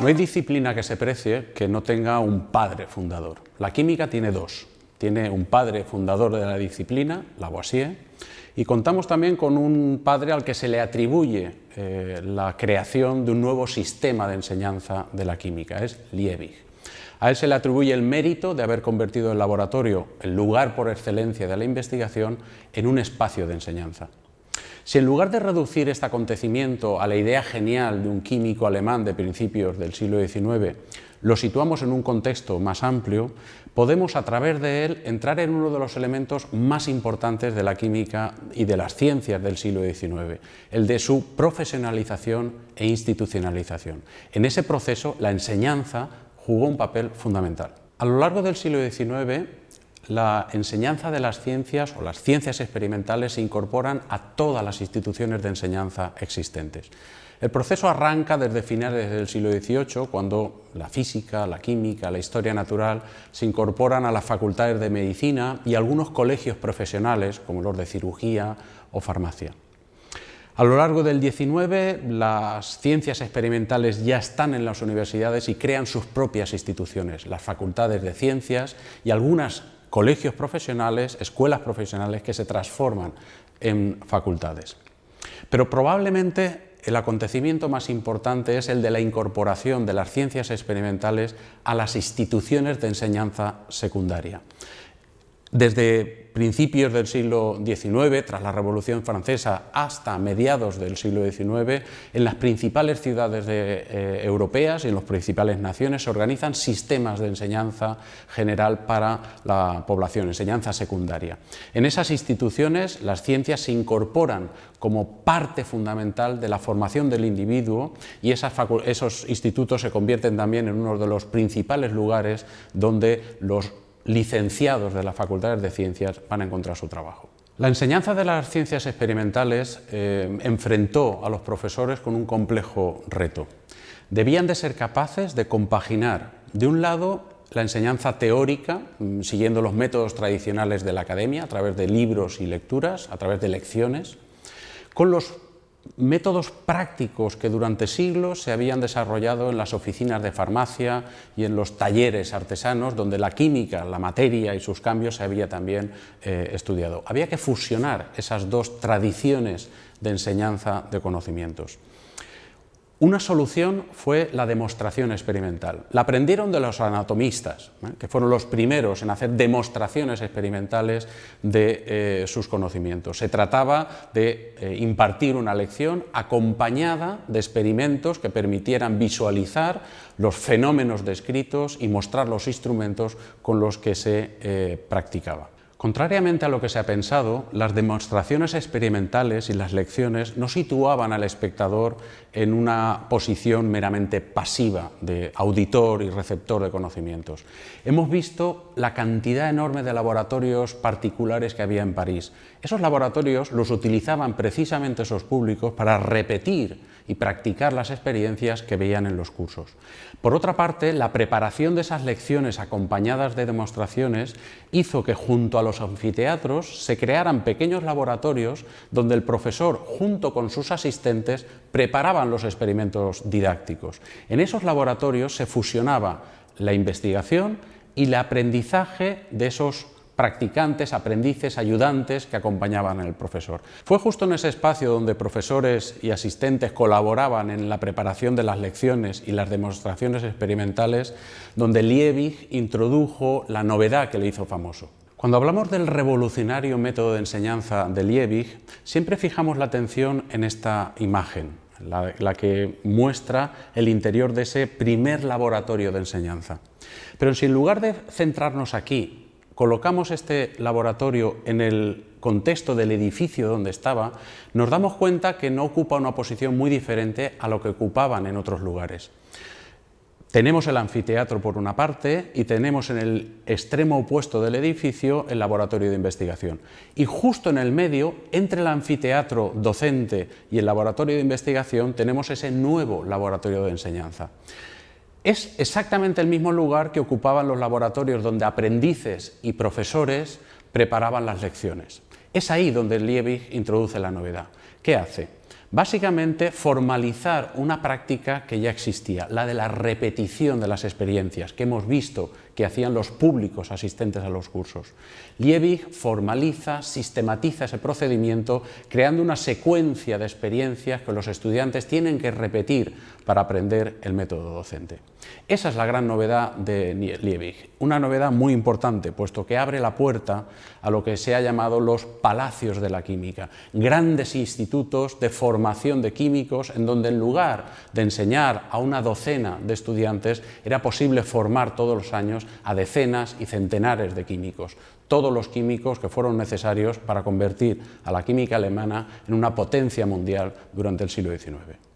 No hay disciplina que se precie que no tenga un padre fundador. La química tiene dos. Tiene un padre fundador de la disciplina, Lavoisier, y contamos también con un padre al que se le atribuye eh, la creación de un nuevo sistema de enseñanza de la química, es Liebig. A él se le atribuye el mérito de haber convertido el laboratorio, el lugar por excelencia de la investigación, en un espacio de enseñanza. Si en lugar de reducir este acontecimiento a la idea genial de un químico alemán de principios del siglo XIX, lo situamos en un contexto más amplio, podemos a través de él entrar en uno de los elementos más importantes de la química y de las ciencias del siglo XIX, el de su profesionalización e institucionalización. En ese proceso la enseñanza jugó un papel fundamental. A lo largo del siglo XIX la enseñanza de las ciencias o las ciencias experimentales se incorporan a todas las instituciones de enseñanza existentes. El proceso arranca desde finales del siglo XVIII, cuando la física, la química, la historia natural se incorporan a las facultades de medicina y algunos colegios profesionales, como los de cirugía o farmacia. A lo largo del XIX, las ciencias experimentales ya están en las universidades y crean sus propias instituciones, las facultades de ciencias y algunas colegios profesionales, escuelas profesionales que se transforman en facultades. Pero probablemente el acontecimiento más importante es el de la incorporación de las ciencias experimentales a las instituciones de enseñanza secundaria. Desde principios del siglo XIX, tras la Revolución Francesa, hasta mediados del siglo XIX, en las principales ciudades eh, europeas y en las principales naciones se organizan sistemas de enseñanza general para la población, enseñanza secundaria. En esas instituciones las ciencias se incorporan como parte fundamental de la formación del individuo y esos institutos se convierten también en uno de los principales lugares donde los licenciados de las facultades de ciencias van a encontrar su trabajo. La enseñanza de las ciencias experimentales eh, enfrentó a los profesores con un complejo reto. Debían de ser capaces de compaginar, de un lado, la enseñanza teórica, mm, siguiendo los métodos tradicionales de la academia, a través de libros y lecturas, a través de lecciones, con los métodos prácticos que durante siglos se habían desarrollado en las oficinas de farmacia y en los talleres artesanos, donde la química, la materia y sus cambios se había también eh, estudiado. Había que fusionar esas dos tradiciones de enseñanza de conocimientos. Una solución fue la demostración experimental. La aprendieron de los anatomistas, ¿eh? que fueron los primeros en hacer demostraciones experimentales de eh, sus conocimientos. Se trataba de eh, impartir una lección acompañada de experimentos que permitieran visualizar los fenómenos descritos y mostrar los instrumentos con los que se practicaba. Contrariamente a lo que se ha pensado, las demostraciones experimentales y las lecciones no situaban al espectador en una posición meramente pasiva de auditor y receptor de conocimientos. Hemos visto la cantidad enorme de laboratorios particulares que había en París. Esos laboratorios los utilizaban precisamente esos públicos para repetir y practicar las experiencias que veían en los cursos. Por otra parte, la preparación de esas lecciones acompañadas de demostraciones hizo que junto a los anfiteatros se crearan pequeños laboratorios donde el profesor, junto con sus asistentes, preparaban los experimentos didácticos. En esos laboratorios se fusionaba la investigación y el aprendizaje de esos practicantes, aprendices, ayudantes que acompañaban al profesor. Fue justo en ese espacio donde profesores y asistentes colaboraban en la preparación de las lecciones y las demostraciones experimentales donde Liebig introdujo la novedad que le hizo famoso. Cuando hablamos del revolucionario método de enseñanza de Liebig, siempre fijamos la atención en esta imagen, la, que muestra el interior de ese primer laboratorio de enseñanza. Pero si en lugar de centrarnos aquí colocamos este laboratorio en el contexto del edificio donde estaba, nos damos cuenta que no ocupa una posición muy diferente a lo que ocupaban en otros lugares. Tenemos el anfiteatro por una parte y tenemos en el extremo opuesto del edificio el laboratorio de investigación. Y justo en el medio, entre el anfiteatro docente y el laboratorio de investigación, tenemos ese nuevo laboratorio de enseñanza. Es exactamente el mismo lugar que ocupaban los laboratorios donde aprendices y profesores preparaban las lecciones. Es ahí donde Liebig introduce la novedad. ¿Qué hace? Básicamente, formalizar una práctica que ya existía, la de la repetición de las experiencias que hemos visto que hacían los públicos asistentes a los cursos. Liebig formaliza, sistematiza ese procedimiento creando una secuencia de experiencias que los estudiantes tienen que repetir para aprender el método docente. Esa es la gran novedad de Liebig, una novedad muy importante, puesto que abre la puerta a lo que se ha llamado los palacios de la química, grandes institutos de formación de químicos en donde en lugar de enseñar a una docena de estudiantes era posible formar todos los años a decenas y centenares de químicos, todos los químicos que fueron necesarios para convertir a la química alemana en una potencia mundial durante el siglo XIX.